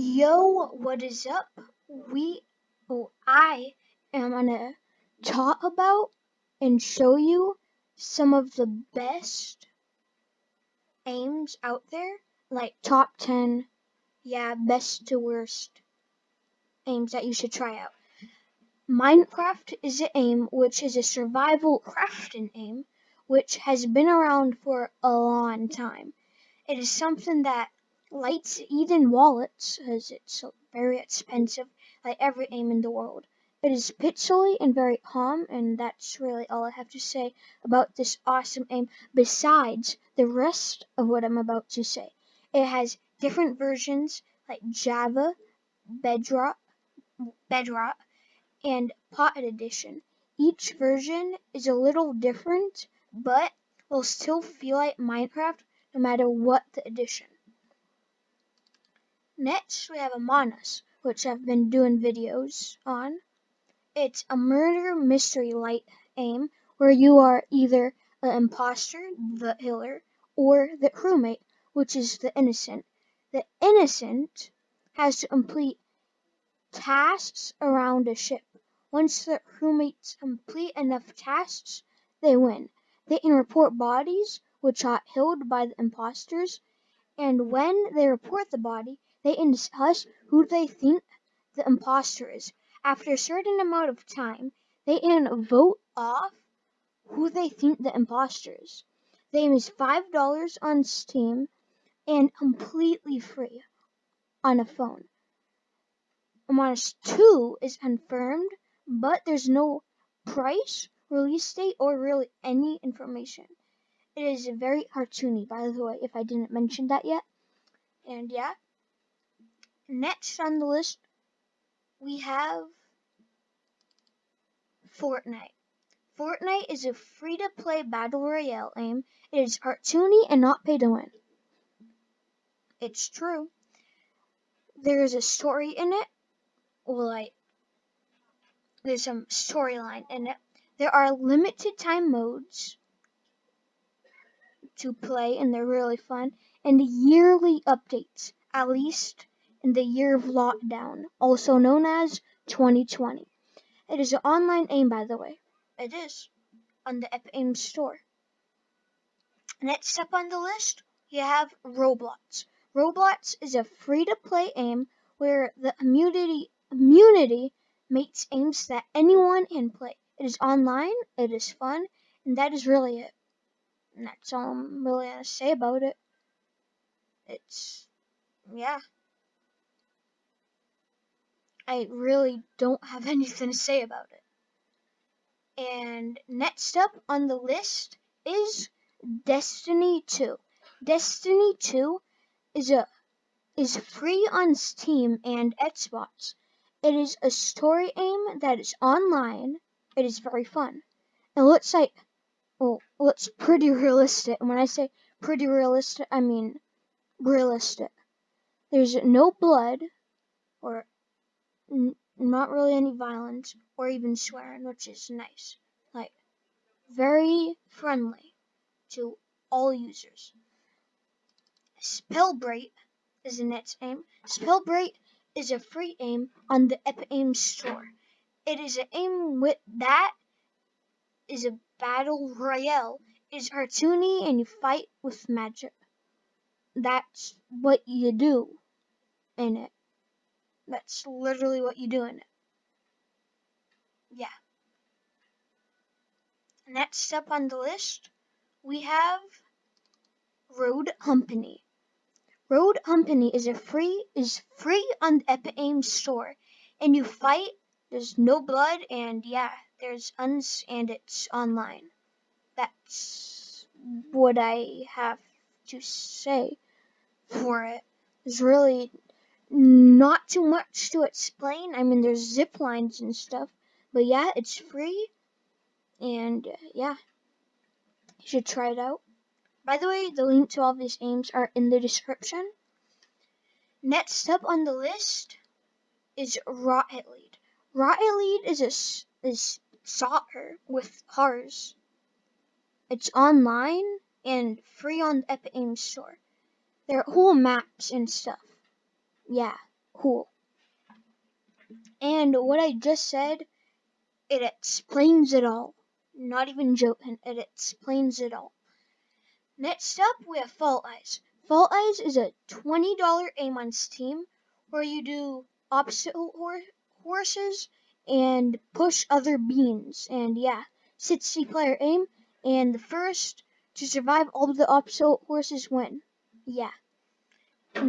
Yo, what is up? We, oh, I am gonna talk about and show you some of the best aims out there, like top 10, yeah, best to worst aims that you should try out. Minecraft is an aim which is a survival crafting aim which has been around for a long time. It is something that lights even wallets as it's very expensive like every aim in the world. It is pixely and very calm and that's really all I have to say about this awesome aim besides the rest of what I'm about to say. It has different versions like Java, Bedrock, Bedrock, and Pocket Edition. Each version is a little different but will still feel like Minecraft no matter what the edition. Next, we have Among Us, which I've been doing videos on. It's a murder mystery light aim where you are either an imposter, the killer, or the crewmate, which is the innocent. The innocent has to complete tasks around a ship. Once the crewmates complete enough tasks, they win. They can report bodies which are killed by the imposters, and when they report the body, they discuss who they think the imposter is. After a certain amount of time, they can vote off who they think the imposter is. The game is $5 on Steam and completely free on a phone. Among Us 2 is confirmed, but there's no price, release date, or really any information. It is very cartoony, by the way, if I didn't mention that yet. And yeah. Next on the list, we have Fortnite. Fortnite is a free-to-play battle royale game. It is cartoony and not pay to win. It's true. There is a story in it. Well, like, there's some storyline in it. There are limited time modes to play, and they're really fun. And the yearly updates, at least in the year of lockdown, also known as 2020. It is an online aim, by the way. It is on the Epic Games store. Next up on the list, you have Roblox. Roblox is a free-to-play aim where the community community makes aims that anyone can play. It is online, it is fun, and that is really it. And that's all I'm really gonna say about it. It's yeah. I really don't have anything to say about it. And next up on the list is Destiny 2. Destiny 2 is a is free on Steam and Xbox. It is a story aim that is online. It is very fun. It looks like well, looks pretty realistic. And when I say pretty realistic, I mean realistic. There's no blood or not really any violence or even swearing, which is nice. Like, very friendly to all users. Spellbreak is the next aim. Spellbreak is a free aim on the Epic Games store. It is an aim with that is a battle royale. It's cartoony and you fight with magic. That's what you do in it. That's literally what you do in it. Yeah. Next up on the list, we have Rogue Company. Rogue Company is a free is free on the Epic Games store, and you fight. There's no blood, and yeah, there's uns and it's online. That's what I have to say for it. There's really not too much to explain. I mean, there's zip lines and stuff, but yeah, it's free, and uh, yeah, you should try it out. By the way, the link to all these aims are in the description. Next up on the list is Rocket League. Rocket League is a is soccer with cars. It's online and free on the Epic Games store. There are whole maps and stuff yeah, cool. And what I just said, it explains it all. Not even joking, it explains it all. Next up, we have Fall Guys. Fall Guys is a $20 aim on Steam where you do obstacle horses and push other beans. And yeah, 60 player aim, and the first to survive all of the obstacle horses win. Yeah.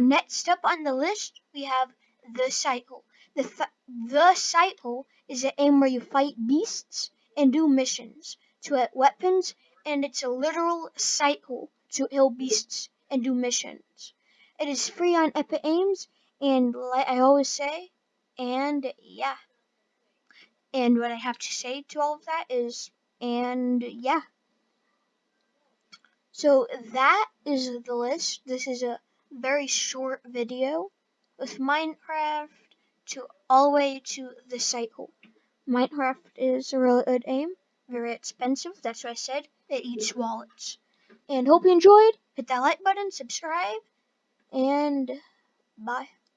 Next up on the list, we have the cycle. The, th- the cycle is an aim where you fight beasts and do missions to get weapons, and it's a literal cycle to kill beasts and do missions. It is free on Epic Games, and like I always say, and yeah. And what I have to say to all of that is, and yeah. So that is the list. This is a very short video with Minecraft to all the way to the cycle. Minecraft is a really good aim, very expensive. That's what I said. It eats wallets. And hope you enjoyed. Hit that like button, subscribe, and bye.